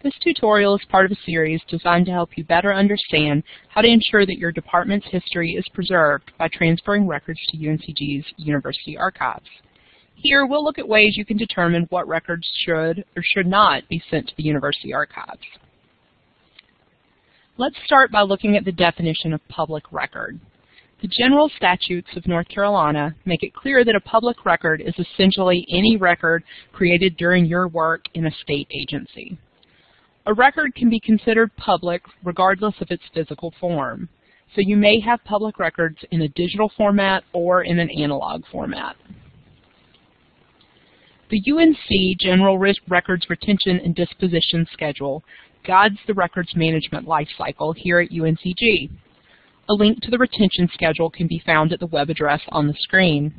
This tutorial is part of a series designed to help you better understand how to ensure that your department's history is preserved by transferring records to UNCG's University Archives. Here, we'll look at ways you can determine what records should or should not be sent to the University Archives. Let's start by looking at the definition of public record. The general statutes of North Carolina make it clear that a public record is essentially any record created during your work in a state agency. A record can be considered public regardless of its physical form. So you may have public records in a digital format or in an analog format. The UNC General Records Retention and Disposition Schedule guides the records management lifecycle here at UNCG. A link to the retention schedule can be found at the web address on the screen.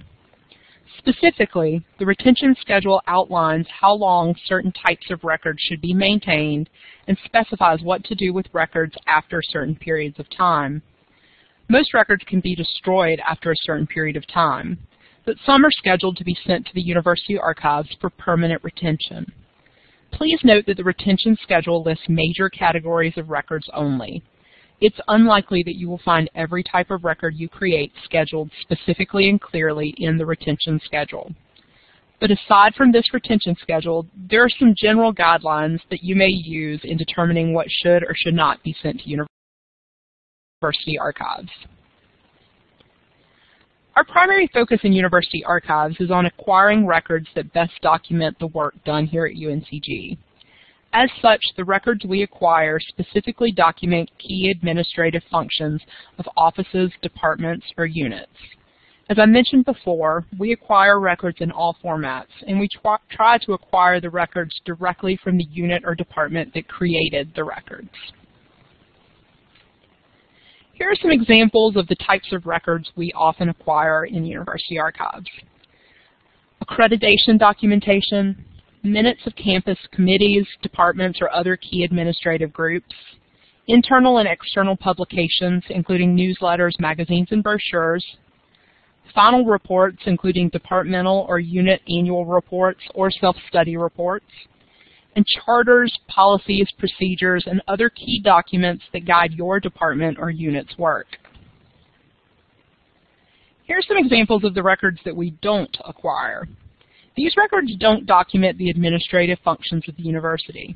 Specifically, the retention schedule outlines how long certain types of records should be maintained and specifies what to do with records after certain periods of time. Most records can be destroyed after a certain period of time, but some are scheduled to be sent to the University Archives for permanent retention. Please note that the retention schedule lists major categories of records only. It's unlikely that you will find every type of record you create scheduled specifically and clearly in the retention schedule. But aside from this retention schedule, there are some general guidelines that you may use in determining what should or should not be sent to university archives. Our primary focus in university archives is on acquiring records that best document the work done here at UNCG. As such, the records we acquire specifically document key administrative functions of offices, departments, or units. As I mentioned before, we acquire records in all formats, and we try to acquire the records directly from the unit or department that created the records. Here are some examples of the types of records we often acquire in university archives. Accreditation documentation, minutes of campus committees, departments, or other key administrative groups, internal and external publications, including newsletters, magazines, and brochures, final reports, including departmental or unit annual reports or self-study reports, and charters, policies, procedures, and other key documents that guide your department or unit's work. Here are some examples of the records that we don't acquire. These records don't document the administrative functions of the university.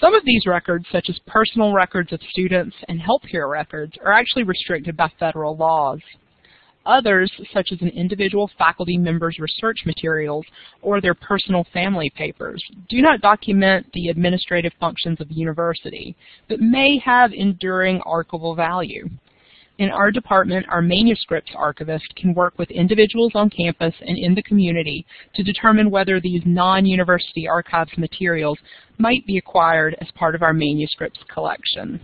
Some of these records, such as personal records of students and healthcare records, are actually restricted by federal laws. Others, such as an individual faculty member's research materials or their personal family papers, do not document the administrative functions of the university, but may have enduring archival value. In our department, our manuscripts archivist can work with individuals on campus and in the community to determine whether these non-university archives materials might be acquired as part of our manuscripts collection.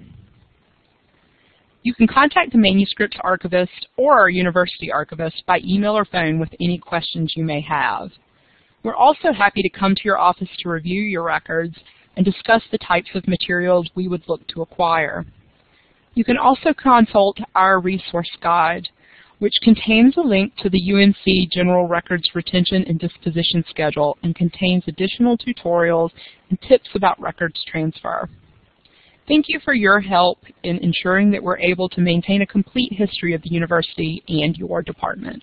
You can contact the manuscripts archivist or our university archivist by email or phone with any questions you may have. We're also happy to come to your office to review your records and discuss the types of materials we would look to acquire. You can also consult our resource guide, which contains a link to the UNC General Records Retention and Disposition Schedule and contains additional tutorials and tips about records transfer. Thank you for your help in ensuring that we're able to maintain a complete history of the university and your department.